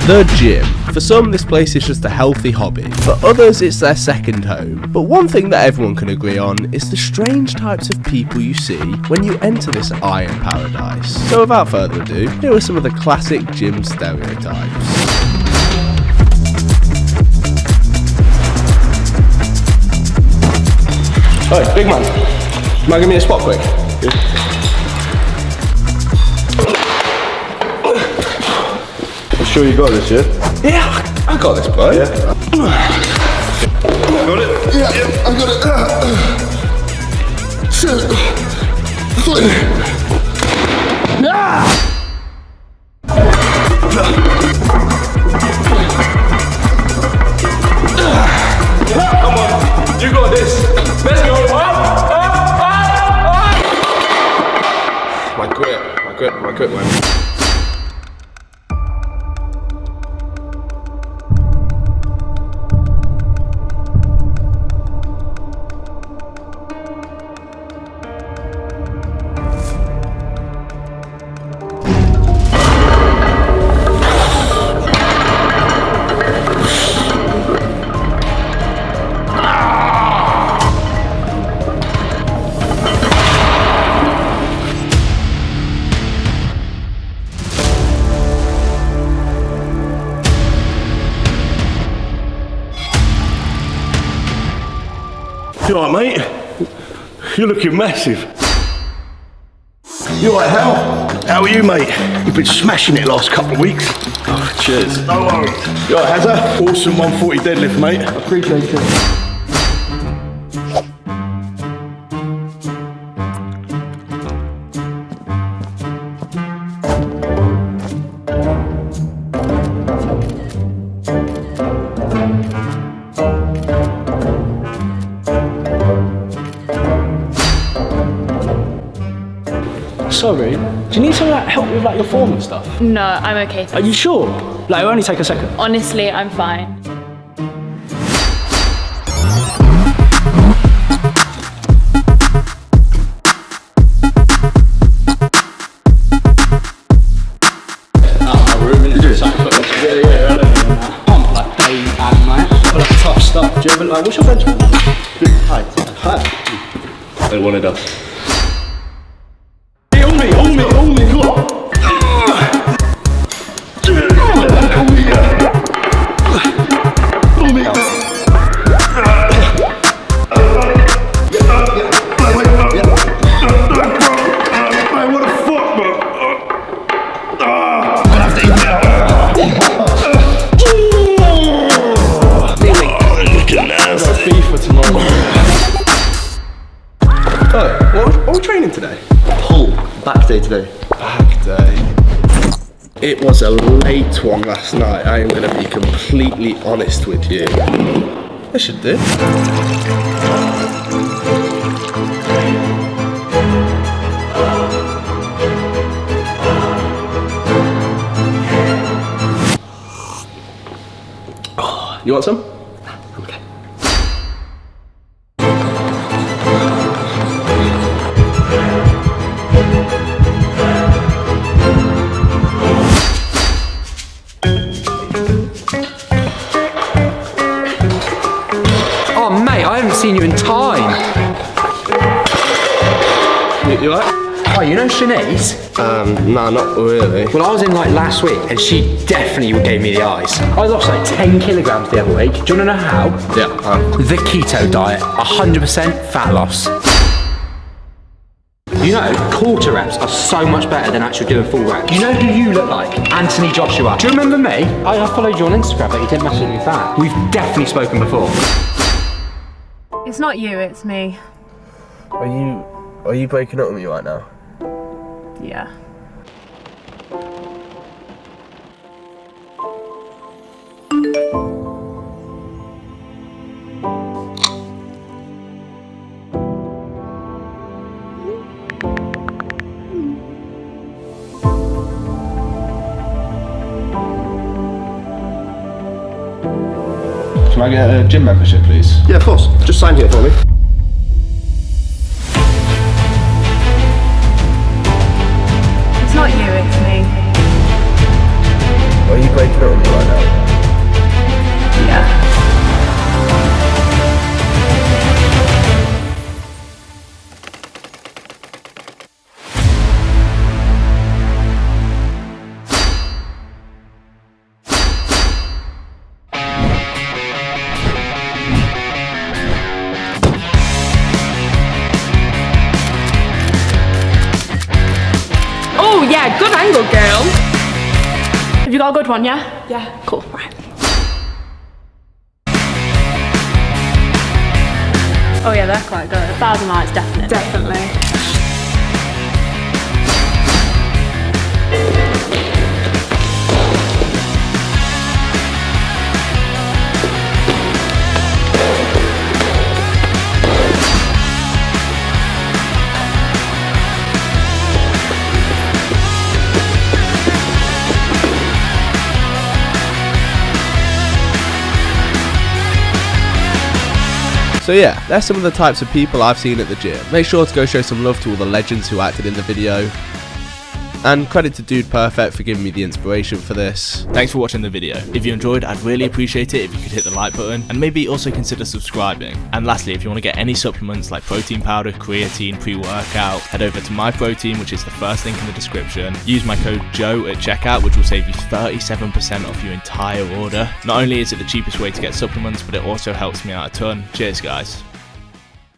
The gym. For some, this place is just a healthy hobby. For others, it's their second home. But one thing that everyone can agree on is the strange types of people you see when you enter this iron paradise. So without further ado, here are some of the classic gym stereotypes. Hey, big man. Can I give me a spot quick? Sure you got this, yeah? Yeah, I got this, bro. Yeah. Got it? Yeah, yeah, I got it. Shit. Come on, you got this. Let's go. My grip, my grip, my grip, man. You alright, mate? You're looking massive. You alright, Hal? How are you, mate? You've been smashing it last couple of weeks. Oh, cheers. No worries. You alright, Hazza? Awesome 140 deadlift, mate. Appreciate it. Sorry, do you need some like, help with like your form and stuff? No, I'm okay. Are you sure? Like, it'll only take a second. Honestly, I'm fine. Pump like day and night. Like tough stuff. Do you ever like? What's your bench? Height. Height. They wanted us. Today? Pull back day today. Back day. It was a late one last night. I am going to be completely honest with you. I should do. You want some? You know Shanice? Um, no, not really. Well, I was in like last week, and she definitely gave me the eyes. I lost like 10 kilograms the other week. Do you want to know how? Yeah. Um, The keto diet, 100% fat loss. You know, quarter reps are so much better than actually doing full reps. You know who you look like? Anthony Joshua. Do you remember me? I, I followed you on Instagram, but you didn't message me back. We've definitely spoken before. It's not you, it's me. are you are you breaking up with me right now? Yeah. Can I get a gym membership, please? Yeah, of course. Just sign here for me. Yeah, good angle, girl. Have you got a good one, yeah? Yeah. Cool. Right. Oh yeah, they're quite good. A thousand lights, definitely. Definitely. So yeah, that's some of the types of people I've seen at the gym. Make sure to go show some love to all the legends who acted in the video. And credit to Dude Perfect for giving me the inspiration for this. Thanks for watching the video. If you enjoyed, I'd really appreciate it if you could hit the like button and maybe also consider subscribing. And lastly, if you want to get any supplements like protein powder, creatine, pre-workout, head over to MyProtein, which is the first link in the description. Use my code JOE at checkout, which will save you 37% off your entire order. Not only is it the cheapest way to get supplements, but it also helps me out a ton. Cheers, guys.